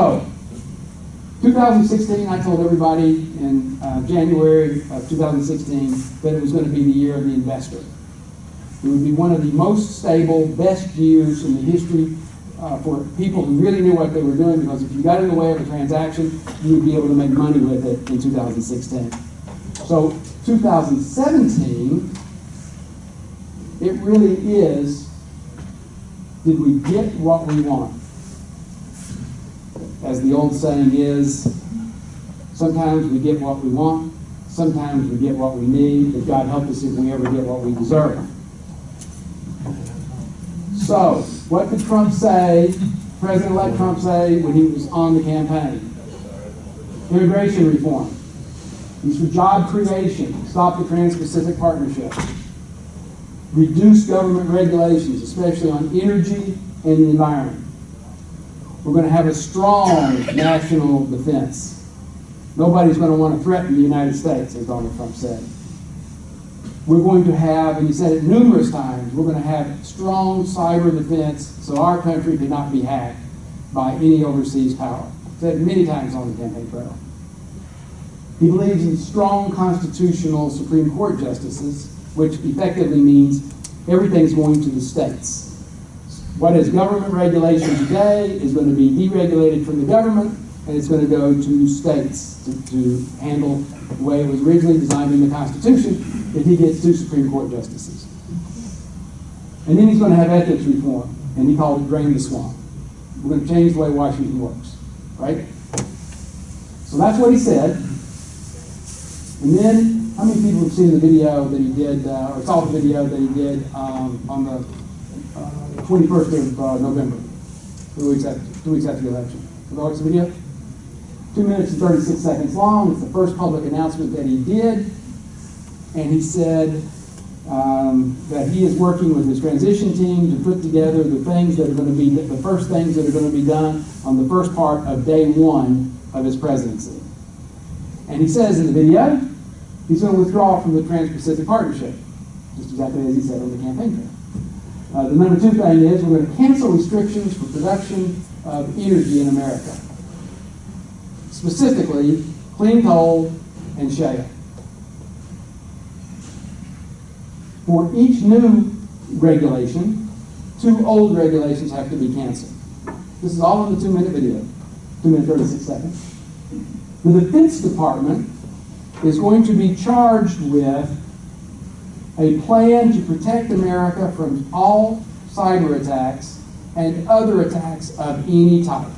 So, 2016, I told everybody in uh, January of 2016 that it was going to be the year of the investor. It would be one of the most stable, best years in the history uh, for people who really knew what they were doing because if you got in the way of a transaction, you would be able to make money with it in 2016. So 2017, it really is, did we get what we want? As the old saying is, sometimes we get what we want, sometimes we get what we need, but God help us if we ever get what we deserve. So, what did Trump say, President-elect Trump say when he was on the campaign? Immigration reform. He's for job creation, stop the Trans-Pacific Partnership, reduce government regulations, especially on energy and the environment. We're going to have a strong national defense. Nobody's going to want to threaten the United States, as Donald Trump said. We're going to have, and he said it numerous times, we're going to have strong cyber defense so our country cannot be hacked by any overseas power. Said many times on the campaign trail. He believes in strong constitutional Supreme Court justices, which effectively means everything's going to the states. What is government regulation today is going to be deregulated from the government, and it's going to go to states to, to handle the way it was originally designed in the Constitution if he gets two Supreme Court justices. And then he's going to have ethics reform, and he called it drain the swamp. We're going to change the way Washington works, right? So that's what he said. And then, how many people have seen the video that he did, uh, or saw the video that he did um, on the uh, 21st of uh, November, two weeks after, two weeks after the election? The video? Two minutes and 36 seconds long. It's the first public announcement that he did. And he said um, that he is working with his transition team to put together the things that are going to be, the first things that are going to be done on the first part of day one of his presidency. And he says in the video, he's going to withdraw from the Trans-Pacific Partnership, just exactly as he said on the campaign trail. Uh, the number two thing is we're going to cancel restrictions for production of energy in America, specifically clean coal and shale. For each new regulation, two old regulations have to be canceled. This is all in the two-minute video, two minutes, 36 seconds. The Defense Department is going to be charged with a plan to protect America from all cyber attacks and other attacks of any type.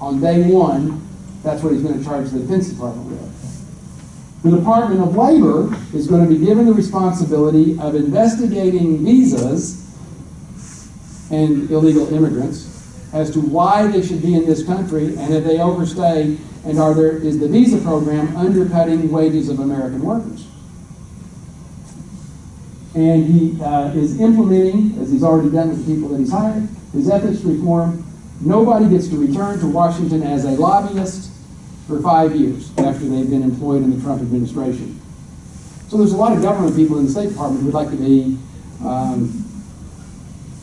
On day one, that's what he's going to charge the Defense Department with. The Department of Labor is going to be given the responsibility of investigating visas and illegal immigrants as to why they should be in this country and if they overstay and are there is the visa program undercutting wages of American workers. And he uh, is implementing, as he's already done with the people that he's hired, his ethics reform. Nobody gets to return to Washington as a lobbyist for five years after they've been employed in the Trump administration. So there's a lot of government people in the State Department who would like to be um,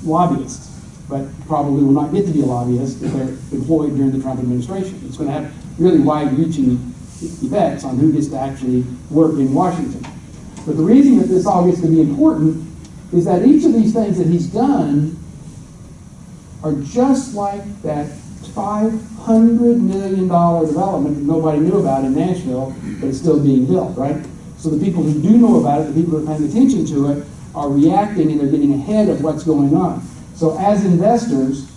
lobbyists, but probably will not get to be a lobbyist if they're employed during the Trump administration. It's going to have really wide-reaching effects on who gets to actually work in Washington. But the reason that this all gets to be important is that each of these things that he's done are just like that $500 million development that nobody knew about in Nashville, but it's still being built, right? So the people who do know about it, the people who are paying attention to it, are reacting and they're getting ahead of what's going on. So as investors,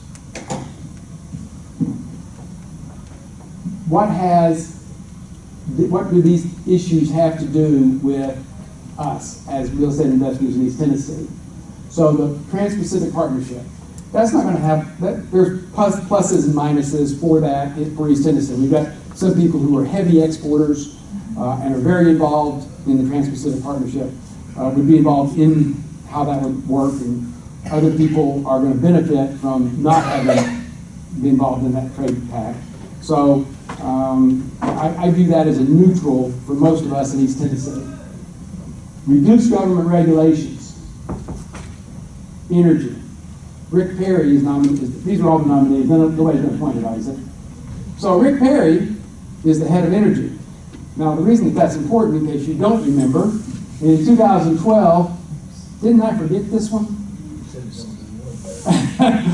what has, what do these issues have to do with us as real estate investors in East Tennessee? So the Trans-Pacific Partnership, that's not going to have, that, there's plus, pluses and minuses for that for East Tennessee. We've got some people who are heavy exporters uh, and are very involved in the Trans-Pacific Partnership, uh, would be involved in how that would work, and other people are going to benefit from not having been involved in that trade pact. So um, I, I view that as a neutral for most of us in East Tennessee. Reduce government regulations, energy, Rick Perry is nominated, these are all the nominees, nobody's been appointed, obviously. So Rick Perry is the head of energy. Now, the reason that that's important, in case you don't remember, in 2012, didn't I forget this one?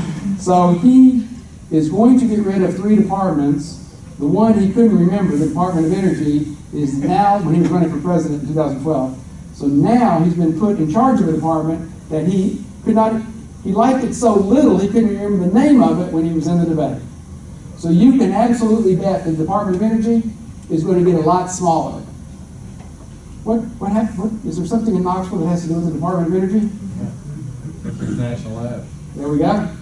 So he is going to get rid of three departments. The one he couldn't remember, the Department of Energy, is now, when he was running for president in 2012. So now he's been put in charge of a department that he could not, he liked it so little, he couldn't remember the name of it when he was in the debate. So you can absolutely bet the Department of Energy is going to get a lot smaller. What, what hap, what, is there something in Knoxville that has to do with the Department of Energy? National Lab. There we go.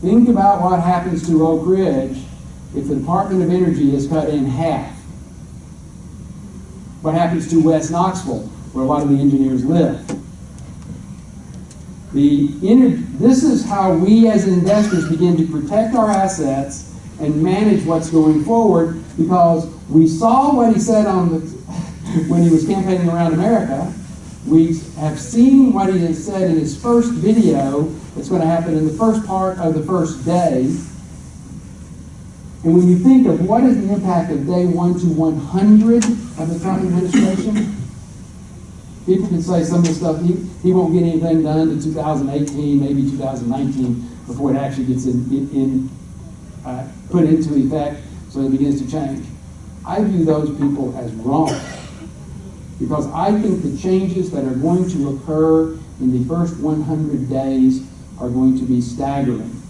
Think about what happens to Oak Ridge if the Department of Energy is cut in half. What happens to West Knoxville, where a lot of the engineers live? The this is how we as investors begin to protect our assets and manage what's going forward because we saw what he said on the, when he was campaigning around America. We have seen what he has said in his first video that's going to happen in the first part of the first day. And when you think of what is the impact of day one to 100 of the Trump administration, people can say some of the stuff, he, he won't get anything done to 2018, maybe 2019, before it actually gets in, in, uh, put into effect, so it begins to change. I view those people as wrong. Because I think the changes that are going to occur in the first 100 days are going to be staggering.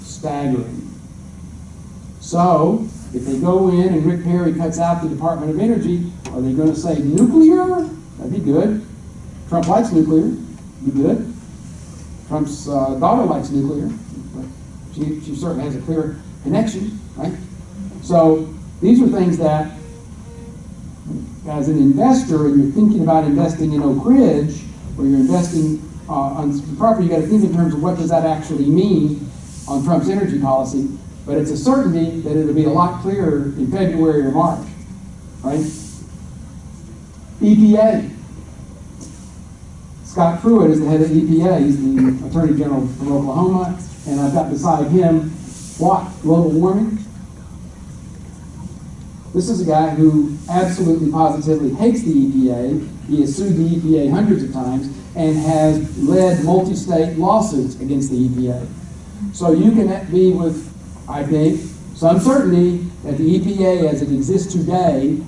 Staggering. So, if they go in and Rick Perry cuts out the Department of Energy, are they going to say nuclear? That'd be good. Trump likes nuclear. Be good. Trump's uh, daughter likes nuclear. She, she certainly has a clear connection, right? So, these are things that as an investor and you're thinking about investing in Oak Ridge, or you're investing uh, on property, you got to think in terms of what does that actually mean on Trump's energy policy. But it's a certainty that it'll be a lot clearer in February or March, right? EPA. Scott Pruitt is the head of EPA. He's the Attorney General from Oklahoma, and I've got beside him what global warming. This is a guy who absolutely positively hates the EPA. He has sued the EPA hundreds of times and has led multi-state lawsuits against the EPA. So you can be with, I think, some certainty that the EPA as it exists today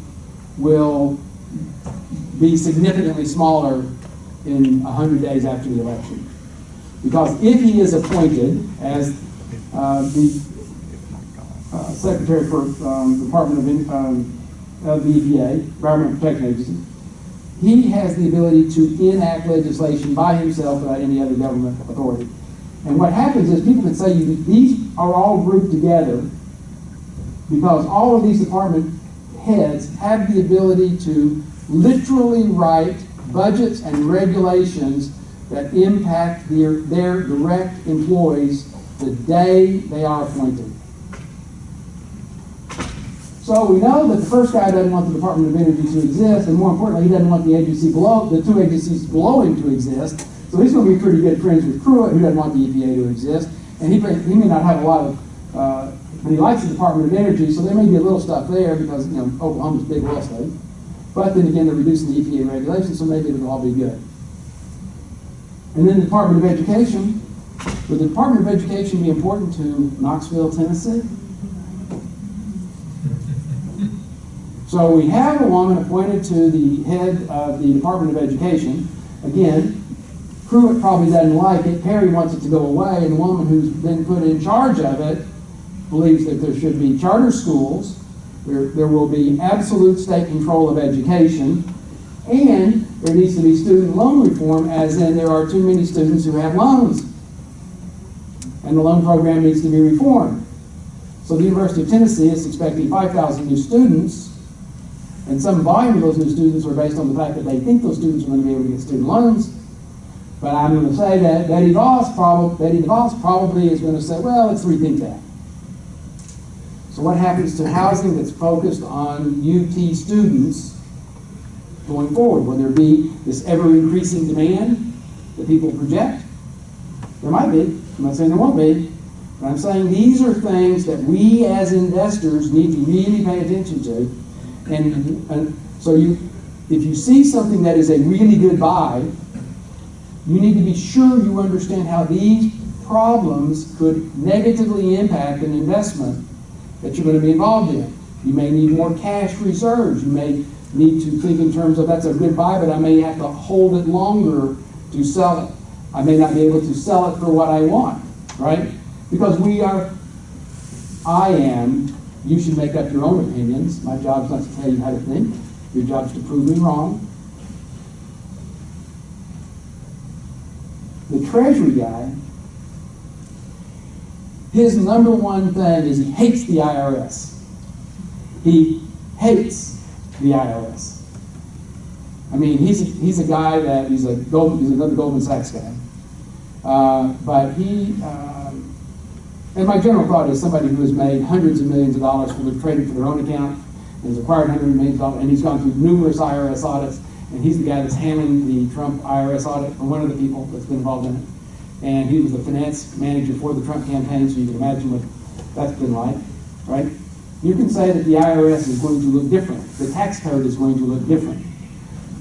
will be significantly smaller in 100 days after the election. Because if he is appointed as uh, the uh, Secretary for um, Department of, In- um, of the EPA, Environmental Protection Agency, he has the ability to enact legislation by himself without any other government authority. And what happens is people can say you, these are all grouped together because all of these department heads have the ability to literally write budgets and regulations that impact their, their direct employees the day they are appointed. So we know that the first guy doesn't want the Department of Energy to exist, and more importantly, he doesn't want the agency below, the two agencies below him to exist. So he's going to be pretty good friends with Pruitt, who doesn't want the EPA to exist, and he, may- he may not have a lot of, uh, but he likes the Department of Energy, so there may be a little stuff there because you know Oklahoma's big oil state. But then again, they're reducing the EPA regulations, so maybe it'll all be good. And then the Department of Education. Would the Department of Education be important to Knoxville, Tennessee? So we have a woman appointed to the head of the Department of Education. Again, Pruitt probably doesn't like it. Perry wants it to go away, and the woman who's been put in charge of it believes that there should be charter schools. There, there will be absolute state control of education, and there needs to be student loan reform, as in there are too many students who have loans. And the loan program needs to be reformed. So the University of Tennessee is expecting 5,000 new students, and some volume of those new students are based on the fact that they think those students are going to be able to get student loans. But I'm going to say that Betty Voss, prob- Betty DeVos probably is going to say, well, let's rethink that. So what happens to housing that's focused on UT students going forward? Will there be this ever increasing demand that people project? There might be, I'm not saying there won't be, but I'm saying these are things that we as investors need to really pay attention to. And, and so you, if you see something that is a really good buy, you need to be sure you understand how these problems could negatively impact an investment that you're going to be involved in. You may need more cash reserves. You may need to think in terms of that's a good buy, but I may have to hold it longer to sell it. I may not be able to sell it for what I want, right? Because we are, I am, you should make up your own opinions. My job's not to tell you how to think. Your job's to prove me wrong. The treasury guy, his number one thing is he hates the IRS. He hates the IRS. I mean, he's a, he's a guy that he's a gold, he's another Goldman Sachs guy, uh, but he. Um, and my general thought is somebody who has made hundreds of millions of dollars their trading for their own account and has acquired hundreds of millions of dollars, and he's gone through numerous IRS audits, and he's the guy that's handling the Trump IRS audit, or one of the people that's been involved in it. And he was the finance manager for the Trump campaign, so you can imagine what that's been like, right? You can say that the IRS is going to look different. The tax code is going to look different.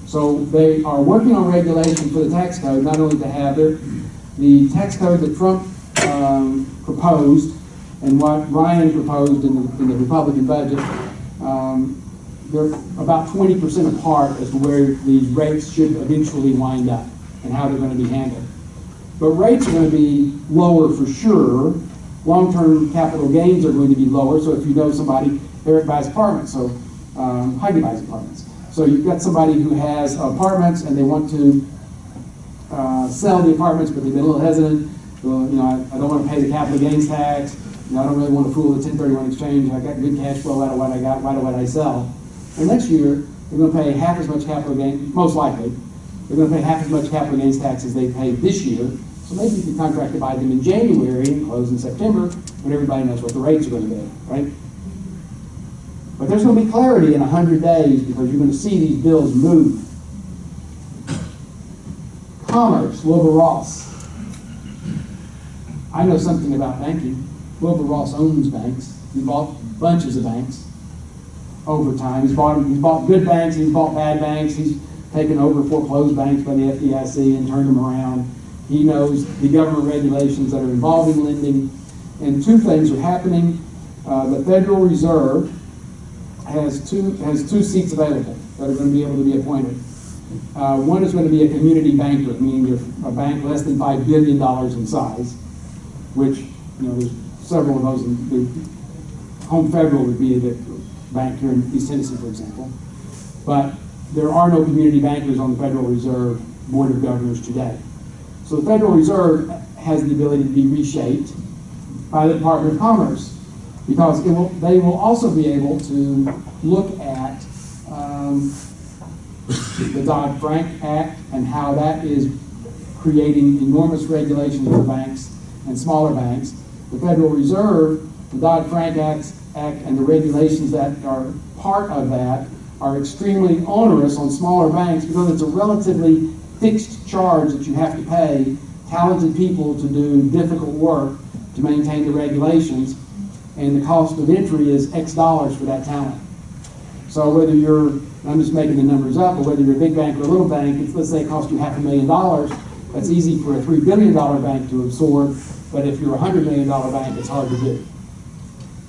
So they are working on regulation for the tax code, not only to have their, the tax code that Trump um, proposed and what Ryan proposed in the, in the Republican budget, um, they're about 20% apart as to where these rates should eventually wind up and how they're going to be handled. But rates are going to be lower for sure. Long-term capital gains are going to be lower. So if you know somebody, Eric buys apartments, so um, Heidi buys apartments. So you've got somebody who has apartments and they want to uh, sell the apartments, but they've been a little hesitant. Well, you know, I, I don't want to pay the capital gains tax. You know, I don't really want to fool the 1031 exchange. I got good cash flow out of what I got. Why do I sell? And next year, they're going to pay half as much capital gain, most likely. They're going to pay half as much capital gains tax as they paid this year. So maybe you can contract to buy them in January and close in September when everybody knows what the rates are going to be, right? But there's going to be clarity in 100 days because you're going to see these bills move. Commerce, Wilbur Ross. I know something about banking. Wilbur Ross owns banks. He bought bunches of banks over time. He's bought, he's bought good banks, he's bought bad banks, he's taken over foreclosed banks by the FDIC and turned them around. He knows the government regulations that are involving lending. And two things are happening. Uh, the Federal Reserve has two, has two seats available that are going to be able to be appointed. Uh, one is going to be a community banker, meaning a bank less than $5 billion in size, which, you know, there's several of those. In, Home Federal would be the bank here in East Tennessee, for example. But there are no community bankers on the Federal Reserve Board of Governors today. So the Federal Reserve has the ability to be reshaped by the Department of Commerce because will, they will also be able to look at um, the Dodd-Frank Act and how that is creating enormous regulations for banks and smaller banks. The Federal Reserve, the Dodd-Frank Act, Act and the regulations that are part of that are extremely onerous on smaller banks because it's a relatively fixed charge that you have to pay talented people to do difficult work to maintain the regulations, and the cost of entry is X dollars for that talent. So whether you're, I'm just making the numbers up, but whether you're a big bank or a little bank, it's, let's say it costs you half a million dollars, that's easy for a three billion dollar bank to absorb, but if you're a hundred million dollar bank, it's hard to do.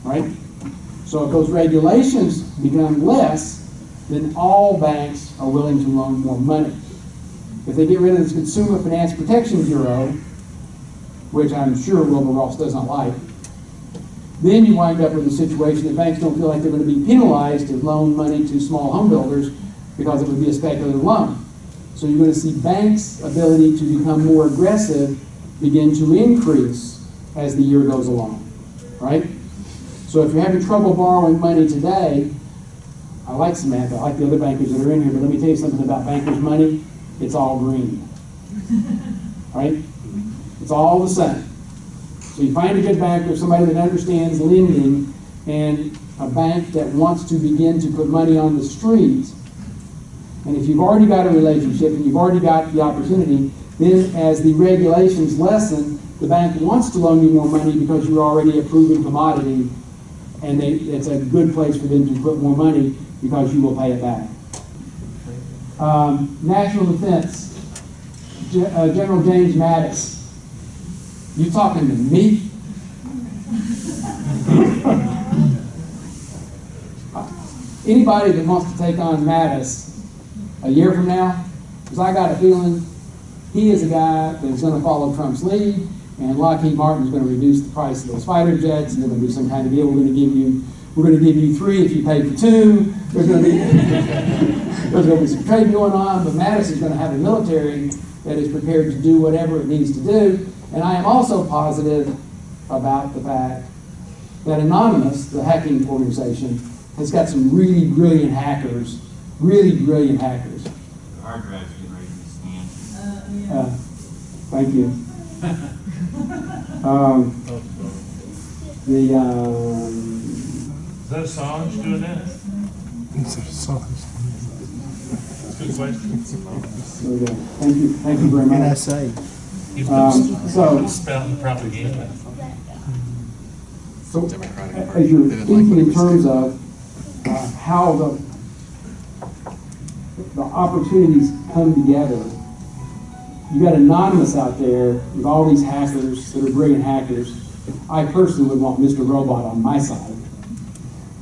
Right? So if those regulations become less, then all banks are willing to loan more money. If they get rid of this Consumer Finance Protection Bureau, which I'm sure Wilbur Ross does not like, then you wind up with a situation that banks don't feel like they're going to be penalized to loan money to small home builders because it would be a speculative loan. So you're going to see banks' ability to become more aggressive begin to increase as the year goes along, right? So if you're having trouble borrowing money today, I like Samantha, I like the other bankers that are in here, but let me tell you something about bankers' money. It's all green, right? It's all the same. So you find a good banker, somebody that understands lending, and a bank that wants to begin to put money on the street. And if you've already got a relationship and you've already got the opportunity, then as the regulations lessen, the bank wants to loan you more money because you're already a proven commodity, and they, it's a good place for them to put more money because you will pay it back. Um, national defense, Ge- uh, General James Mattis. You talking to me? Anybody that wants to take on Mattis a year from now, because I got a feeling he is a guy that's going to follow Trump's lead, and Lockheed Martin is going to reduce the price of those fighter jets, and they're going to do some kind of deal. We're going to give you, we're going to give you three if you pay for two. There's going to be, there's going to be some trade going on, but Mattis is going to have a military that is prepared to do whatever it needs to do. And I am also positive about the fact that Anonymous, the hacking organization, has got some really brilliant hackers, really brilliant hackers. Hard drive's getting ready to be scanned. Uh, Thank you. Um, The, um, Is that Assange doing that? That's a good question. there we go. Thank you, thank you very much. NSA. He's Um, been so- spouting propaganda. So, as you're thinking in terms of uh, how the, the opportunities come together, you got Anonymous out there with all these hackers that are brilliant hackers. I personally would want Mr. Robot on my side.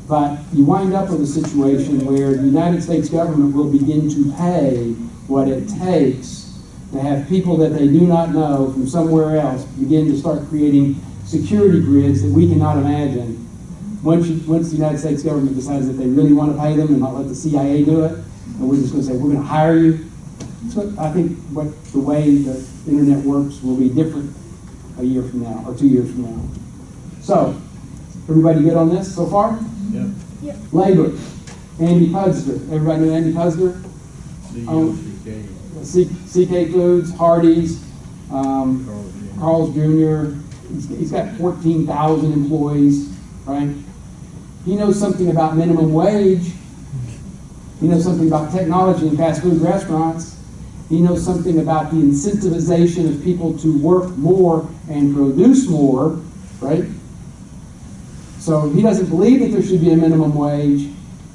But you wind up with a situation where the United States government will begin to pay what it takes to have people that they do not know from somewhere else begin to start creating security grids that we cannot imagine. Once, you, once the United States government decides that they really want to pay them and not let the CIA do it, and we're just going to say, we're going to hire you. So I think what the way the internet works will be different a year from now or two years from now. So, everybody good on this so far? Yep. Labor, Andy Puzder. Everybody know Andy Puzder? The Oh. CK Foods, Hardee's, um, Carl's Jr. He's, he's got 14,000 employees, right? He knows something about minimum wage. He knows something about technology in fast food restaurants. He knows something about the incentivization of people to work more and produce more, right? So he doesn't believe that there should be a minimum wage.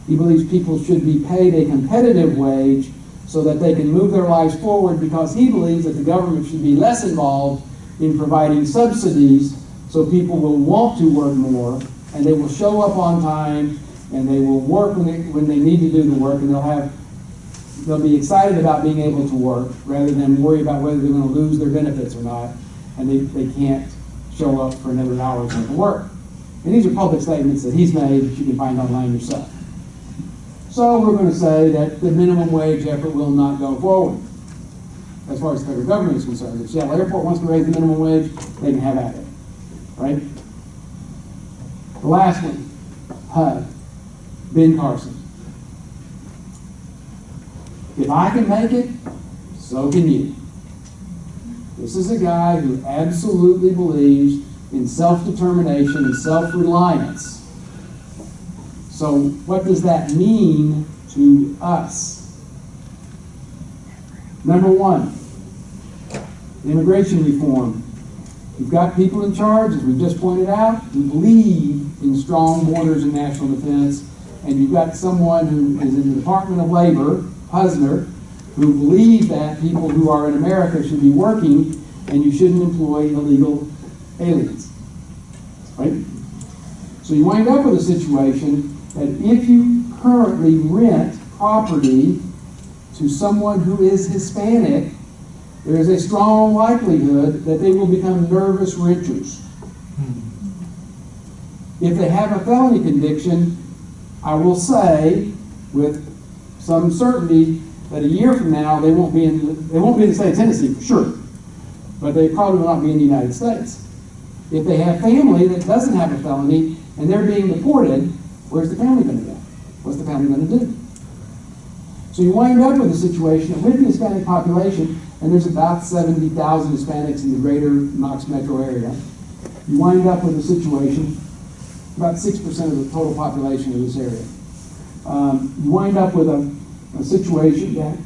He believes people should be paid a competitive wage so that they can move their lives forward because he believes that the government should be less involved in providing subsidies so people will want to work more and they will show up on time and they will work when they, when they need to do the work and they'll have they'll be excited about being able to work rather than worry about whether they're going to lose their benefits or not and they, they can't show up for another hour's worth of work. And these are public statements that he's made that you can find online yourself. So we're going to say that the minimum wage effort will not go forward as far as the federal government is concerned. If Seattle Airport wants to raise the minimum wage, they can have at it, right? The last one, HUD, Ben Carson. If I can make it, so can you. This is a guy who absolutely believes in self-determination and self-reliance. So what does that mean to us? Number one, immigration reform. We've got people in charge, as we've just pointed out, who believe in strong borders and national defense, and you've got someone who is in the Department of Labor, Husner, who believe that people who are in America should be working and you shouldn't employ illegal aliens. Right? So you wind up with a situation that if you currently rent property to someone who is Hispanic, there is a strong likelihood that they will become nervous renters. If they have a felony conviction, I will say with some certainty that a year from now they won't be in the, they won't be in the state of Tennessee for sure, but they probably will not be in the United States. If they have family that doesn't have a felony and they're being deported, where's the family going to go? What's the family going to do? So you wind up with a situation with the Hispanic population, and there's about 70,000 Hispanics in the greater Knox metro area, you wind up with a situation, about 6% of the total population of this area. Um, you wind up with a, a situation that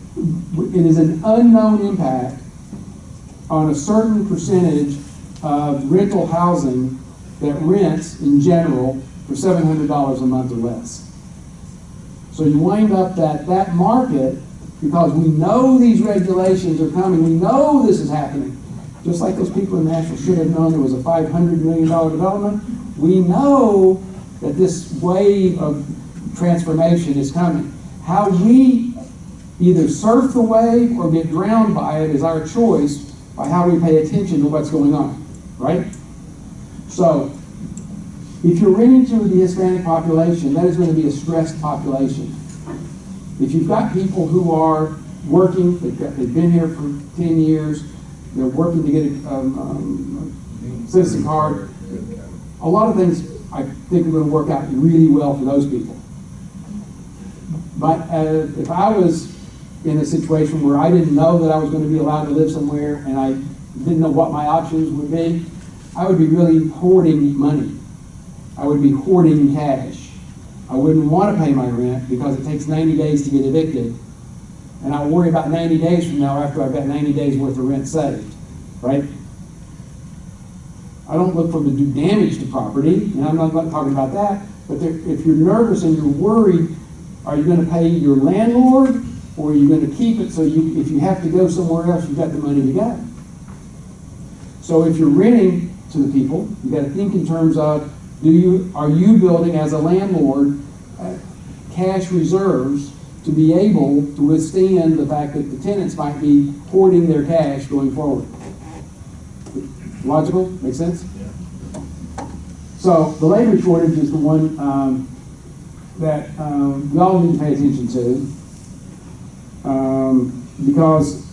it is an unknown impact on a certain percentage of rental housing that rents in general for seven hundred dollars a month or less. So you wind up that, that market, because we know these regulations are coming, we know this is happening. Just like those people in Nashville should have known there was a five hundred million dollar development, we know that this wave of transformation is coming. How we either surf the wave or get drowned by it is our choice by how we pay attention to what's going on, right? So, if you're renting to the Hispanic population, that is going to be a stressed population. If you've got people who are working, they've, got, they've been here for 10 years, they're working to get a um, um, citizen card, a lot of things I think are going to work out really well for those people. But uh, if I was in a situation where I didn't know that I was going to be allowed to live somewhere and I didn't know what my options would be, I would be really hoarding money. I would be hoarding cash. I wouldn't want to pay my rent because it takes 90 days to get evicted. And I'll worry about 90 days from now after I've got 90 days worth of rent saved, right? I don't look for them to do damage to property, and I'm not talking about that, but if you're nervous and you're worried, are you gonna pay your landlord, or are you gonna keep it so you, if you have to go somewhere else, you've got the money to go? So if you're renting to the people, you gotta think in terms of, do you, are you building as a landlord, uh, cash reserves to be able to withstand the fact that the tenants might be hoarding their cash going forward? Logical, make sense? So the labor shortage is the one um, that um, we all need to pay attention to um, because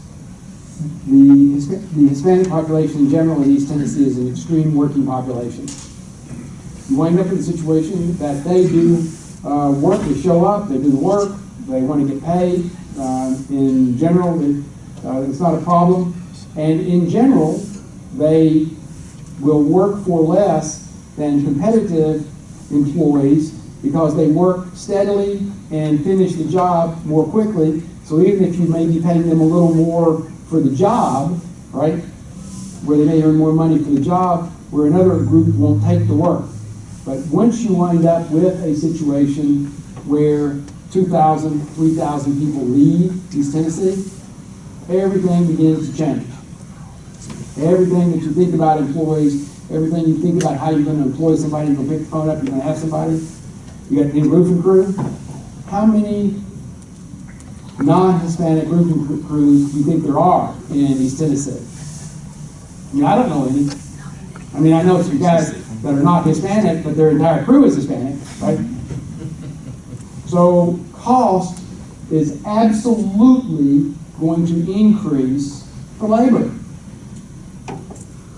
the, Hispanic population in general in East Tennessee is an extreme working population. You wind up in a situation that they do uh, work, they show up, they do the work, they want to get paid. Uh, in general, it, uh, it's not a problem. And in general, they will work for less than competitive employees because they work steadily and finish the job more quickly. So even if you may be paying them a little more for the job, right, where they may earn more money for the job, where another group won't take the work. But once you wind up with a situation where 2,000, 3,000 people leave East Tennessee, everything begins to change. Everything that you think about employees, everything you think about how you're going to employ somebody, you're going to pick the phone up, you're going to have somebody. You got the roofing crew. How many non-Hispanic roofing crews you think there are in East Tennessee? I mean, I don't know any. I mean, I know some guys that are not Hispanic, but their entire crew is Hispanic, right? So cost is absolutely going to increase for labor.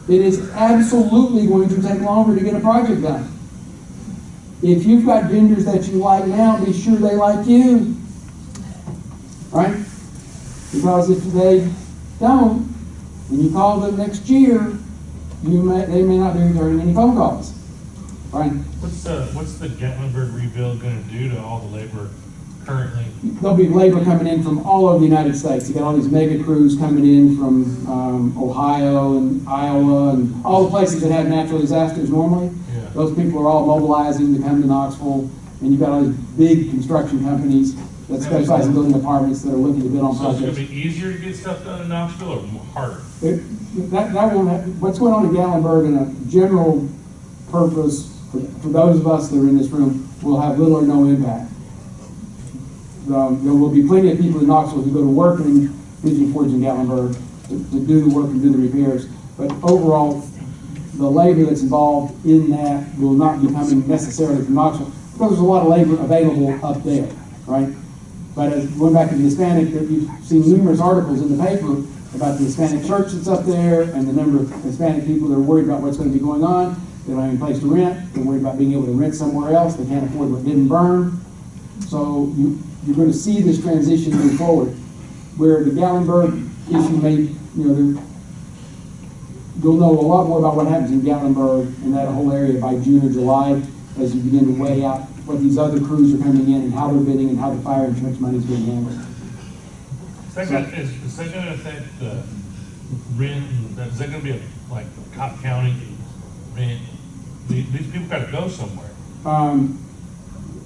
It is absolutely going to take longer to get a project done. If you've got vendors that you like now, be sure they like you. Right? Because if they don't, and you call them next year, you may, they may not be returning any phone calls. Right? What's the, what's the Gatlinburg rebuild gonna do to all the labor currently? There'll be labor coming in from all over the United States. You got all these mega crews coming in from um, Ohio and Iowa and all the places that have natural disasters normally. Yeah. Those people are all mobilizing to come to Knoxville, and you've got all these big construction companies that specialize in building apartments that are looking to bid on So it's gonna projects. be easier to get stuff done in Knoxville or more- harder? It- That, that won't what's going on in Gatlinburg in a general purpose, for, for those of us that are in this room, will have little or no impact. Um, there will be plenty of people in Knoxville who go to work in Pigeon Forge and Gatlinburg to, to do the work and do the repairs. But overall, the labor that's involved in that will not be coming necessarily from Knoxville, because there's a lot of labor available up there, right? But going back to the Hispanic, you've seen numerous articles in the paper about the Hispanic church that's up there and the number of Hispanic people that are worried about what's gonna be going on. They don't have any place to rent, they're worried about being able to rent somewhere else, they can't afford what didn't burn. So you, you're gonna see this transition move forward, where the Gatlinburg issue may, you know, you'll know a lot more about what happens in Gatlinburg and that whole area by June or July as you begin to weigh out what these other crews are coming in and how they're bidding and how the fire insurance money is being handled. Is that gonna, is, is that gonna affect the rent, that- is that gonna be a like Cobb County, I mean, these, these people gotta go somewhere. Um,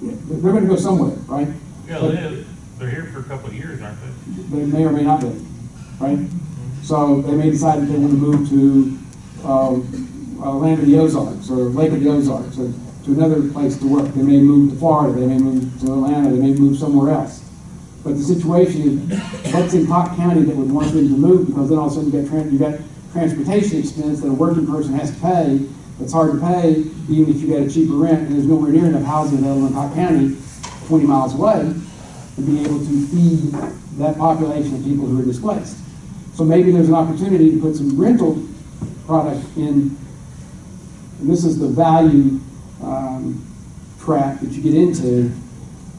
they're gonna go somewhere, right? Yeah, But- they, they're here for a couple of years, aren't they? They may or may not be, right? So they may decide that they want to move to, uh, uh, land of the Ozarks, or Lake of the Ozarks, or to another place to work. They may move to Florida, they may move to Atlanta, they may move somewhere else. But the situation is, what's in Cobb County that would want them to move, because then all of a sudden you got, you got transportation expense that a working person has to pay, that's hard to pay, even if you got a cheaper rent, and there's nowhere near enough housing available in Cobb County, twenty miles away, to be able to feed that population of people who are displaced. So maybe there's an opportunity to put some rental product in, and this is the value um, that you get into.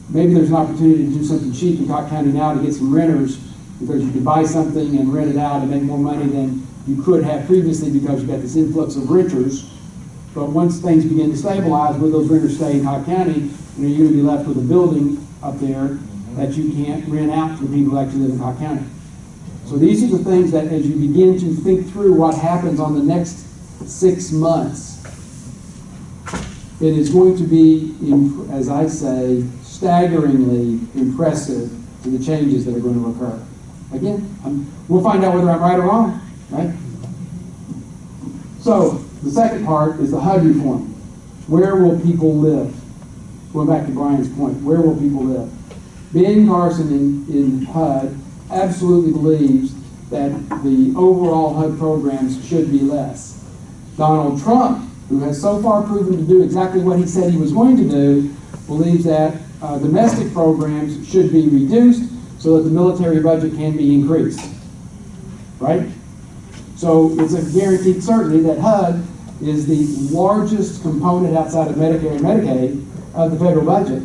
Maybe there's an opportunity to do something cheap in Cobb County now to get some renters, because you could buy something and rent it out and make more money than you could have previously because you got this influx of renters. But once things begin to stabilize, will those renters stay in Cobb County? you're you gonna be left with a building up there that you can't rent out to the people actually live in Cobb County? So these are the things that as you begin to think through what happens on the next six months, it is going to be, as I say, staggeringly impressive to the changes that are going to occur. Again, um, we'll find out whether I'm right or wrong, right? So, the second part is the HUD reform. Where will people live? Going back to Brian's point, where will people live? Ben Carson in, in HUD absolutely believes that the overall HUD programs should be less. Donald Trump, who has so far proven to do exactly what he said he was going to do, believes that uh, domestic programs should be reduced so that the military budget can be increased. Right? So it's a guaranteed certainty that HUD is the largest component outside of Medicare and Medicaid of the federal budget.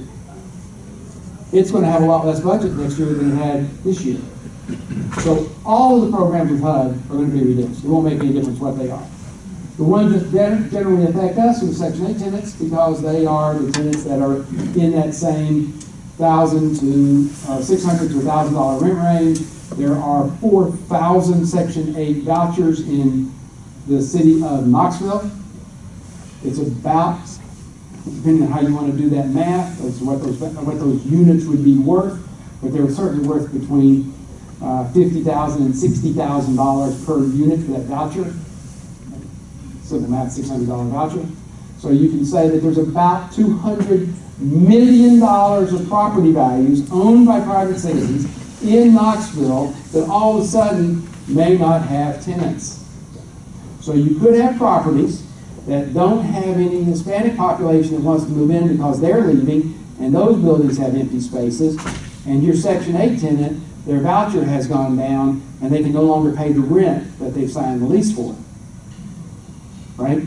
It's going to have a lot less budget next year than it had this year. So all of the programs with HUD are going to be reduced. It won't make any difference what they are. The ones that generally affect us are Section 8 tenants because they are the tenants that are in that same thousand to uh, six hundred to thousand dollar rent range. There are four thousand Section 8 vouchers in the city of Knoxville. It's about, depending on how you want to do that math, what those, what those units would be worth, but they're certainly worth between uh, $50,000 and $60,000 per unit for that voucher. So the math, $600 voucher. So you can say that there's about $200 million of property values owned by private citizens in Knoxville that all of a sudden may not have tenants. So you could have properties that don't have any Hispanic population that wants to move in because they're leaving, and those buildings have empty spaces, and your Section 8 tenant, their voucher has gone down, and they can no longer pay the rent that they've signed the lease for. Right?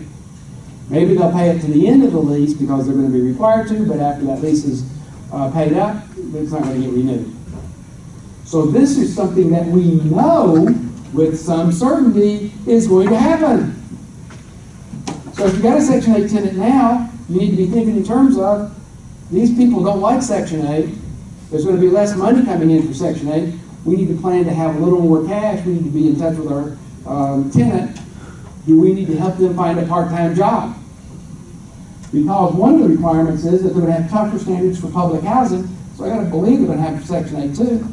Maybe they'll pay it to the end of the lease because they're going to be required to, but after that lease is uh, paid up, it's not going to get renewed. So this is something that we know with some certainty is going to happen. So if you've got a Section 8 tenant now, you need to be thinking in terms of, these people don't like Section 8. There's going to be less money coming in for Section 8. We need to plan to have a little more cash. We need to be in touch with our um, tenant. Do we need to help them find a part-time job? Because one of the requirements is that they're going to have tougher standards for public housing, so I got to believe they're going to have Section 8 too.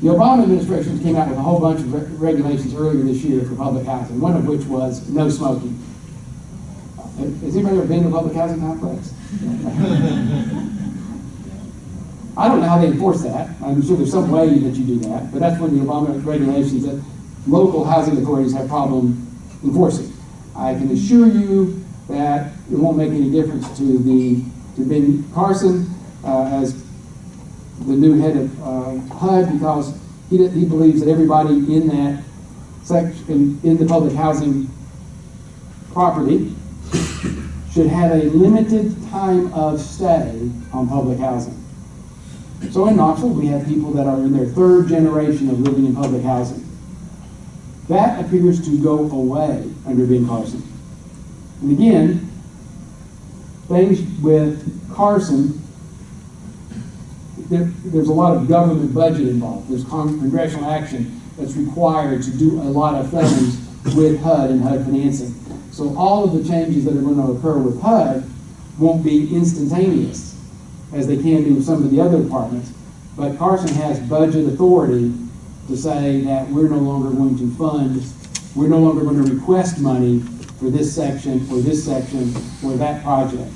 The Obama administration came out with a whole bunch of re- regulations earlier this year for public housing, one of which was no smoking. Has anybody ever been to a public housing complex? I don't know how they enforce that. I'm sure there's some way that you do that, but that's one of the Obama regulations that local housing authorities have problem enforcing. I can assure you that it won't make any difference to the, to Ben Carson, uh, as the new head of uh, HUD because he, he believes that everybody in that section, in the public housing property should have a limited time of stay on public housing. So in Knoxville, we have people that are in their third generation of living in public housing. That appears to go away under Ben Carson. And again, things with Carson there, there's a lot of government budget involved. There's con- congressional action that's required to do a lot of things with HUD and HUD financing. So all of the changes that are going to occur with HUD won't be instantaneous, as they can be with some of the other departments. But Carson has budget authority to say that we're no longer going to fund, we're no longer going to request money for this section, or this section, or that project.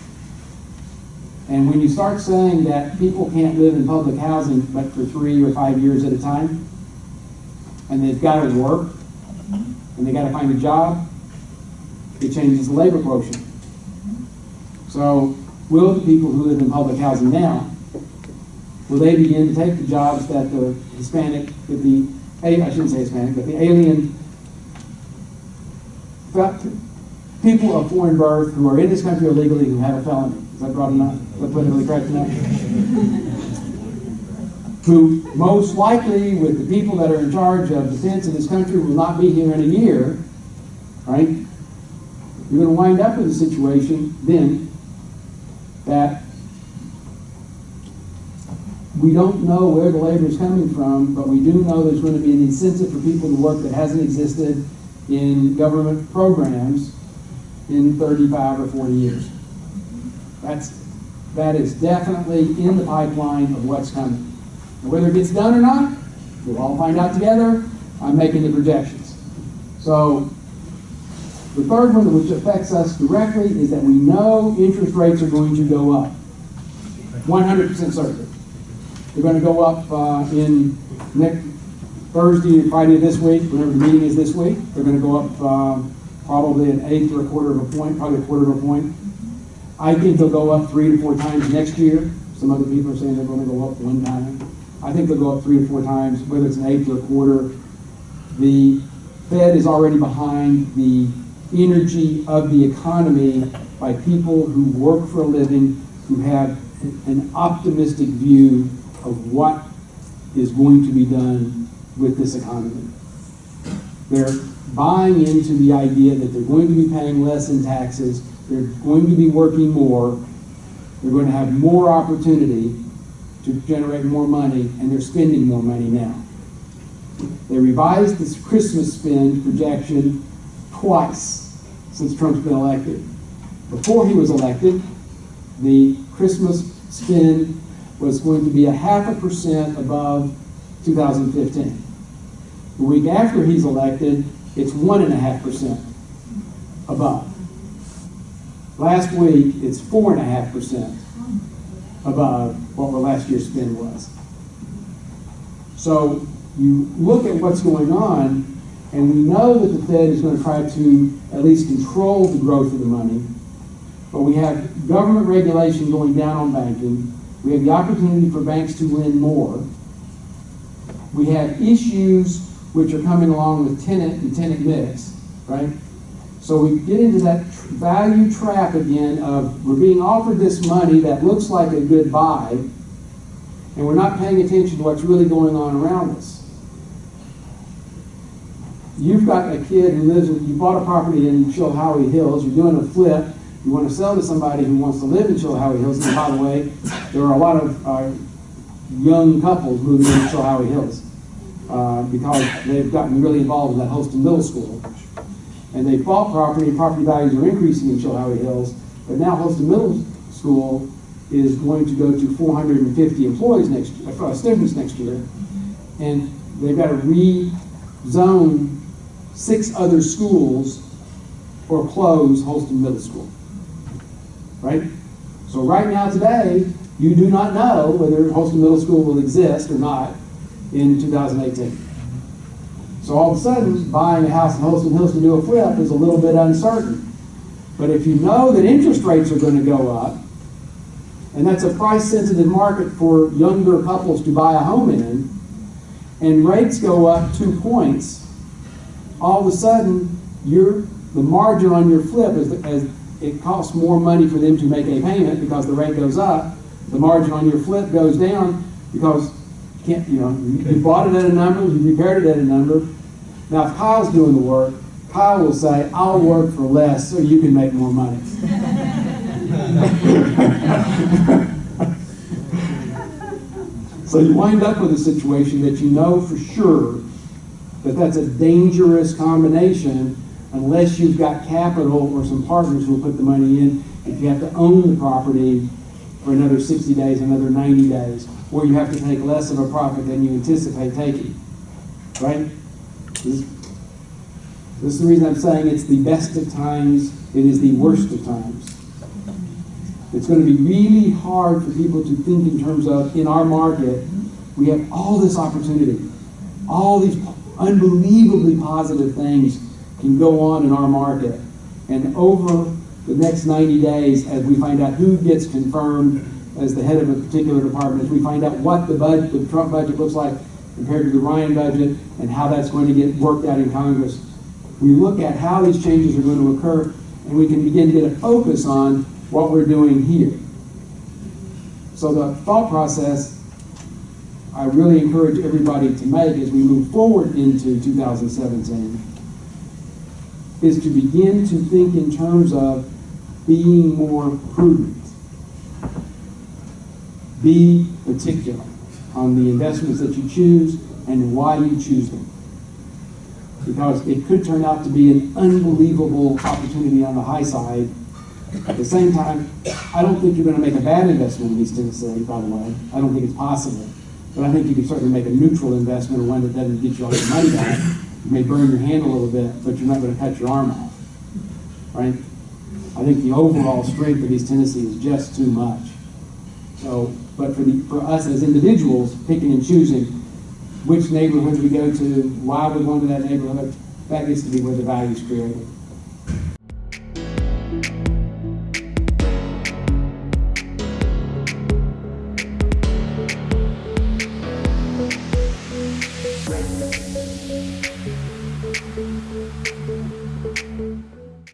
And when you start saying that people can't live in public housing but for three or five years at a time, and they've got to work, and they got to find a job, it changes the labor quotient. So will the people who live in public housing now, will they begin to take the jobs that the Hispanic, that the, I shouldn't say Hispanic, but the alien, people of foreign birth who are in this country illegally who have a felony? Is that broad enough? Is that politically correct enough? who most likely, with the people that are in charge of defense in this country, will not be here in a year, right? You're gonna wind up with a situation then that we don't know where the labor is coming from, but we do know there's gonna be an incentive for people to work that hasn't existed in government programs in thirty-five or forty years. That's, that is definitely in the pipeline of what's coming. And Whether it gets done or not, we'll all find out together. I'm making the projections. So, the third one, which affects us directly, is that we know interest rates are going to go up. One hundred certain. They're gonna go up, uh, in next Thursday and Friday this week, whenever the meeting is this week. They're gonna go up, um, probably an eighth or a quarter of a point, probably a quarter of a point. I think they'll go up three to four times next year. Some other people are saying they're gonna go up one time. I think they'll go up three to four times, whether it's an eighth or a quarter. The Fed is already behind the energy of the economy by people who work for a living, who have an optimistic view of what is going to be done with this economy. They're buying into the idea that they're going to be paying less in taxes, they're going to be working more, they're going to have more opportunity to generate more money, and they're spending more money now. They revised this Christmas spend projection twice since Trump's been elected. Before he was elected, the Christmas spend was going to be a half a percent above 2015. The week after he's elected, it's one and a half percent above. Last week, it's four and a half percent above what our last year's spend was. So you look at what's going on, and we know that the Fed is going to try to at least control the growth of the money, but we have government regulation going down on banking. We have the opportunity for banks to lend more. We have issues which are coming along with tenant and tenant mix, right? So we get into that value trap again of we're being offered this money that looks like a good buy, and we're not paying attention to what's really going on around us. You've got a kid who lives in, you bought a property in Chilhowee Hills, you're doing a flip, you want to sell to somebody who wants to live in Chilhowee Hills, and by the way, there are a lot of, uh, young couples moving into Chilhowee Hills, uh, because they've gotten really involved in that Holston Middle School. And they bought property, property values are increasing in Chilhowee Hills, but now Holston Middle School is going to go to four hundred and fifty employees next, uh, students next year. And they've got to rezone six other schools or close Holston Middle School. Right? So right now, today, you do not know whether Holston Middle School will exist or not in 2018. So all of a sudden, buying a house in Holston Hills to do a flip is a little bit uncertain. But if you know that interest rates are going to go up, and that's a price-sensitive market for younger couples to buy a home in, and rates go up two points, all of a sudden, your, the margin on your flip is, as it costs more money for them to make a payment because the rate goes up, the margin on your flip goes down because you can't, you know, you you bought it at a number, you repaired it at a number. Now, if Kyle's doing the work, Kyle will say, I'll work for less so you can make more money. So you wind up with a situation that you know for sure that that's a dangerous combination unless you've got capital or some partners who will put the money in. If you have to own the property for another sixty days, another ninety days, or you have to take less of a profit than you anticipate taking, right? This this is the reason I'm saying it's the best of times, it is the worst of times. It's gonna be really hard for people to think in terms of, in our market, we have all this opportunity. All these unbelievably positive things can go on in our market. And over the next ninety days, as we find out who gets confirmed as the head of a particular department, as we find out what the budget, the Trump budget looks like compared to the Ryan budget, and how that's going to get worked out in Congress, we look at how these changes are going to occur, and we can begin to get a focus on what we're doing here. So the thought process I really encourage everybody to make as we move forward into 2017 is to begin to think in terms of being more prudent. Be particular on the investments that you choose and why you choose them because it could turn out to be an unbelievable opportunity on the high side. At the same time, I don't think you're going to make a bad investment in East Tennessee, by the way. I don't think it's possible. But I think you can certainly make a neutral investment or one that doesn't get you all your money back. You may burn your hand a little bit, but you're not going to cut your arm off. Right? I think the overall strength of East Tennessee is just too much. So, but for the, for us as individuals, picking and choosing, which neighborhoods we go to, why we go to that neighborhood, that gets to be where the value is created.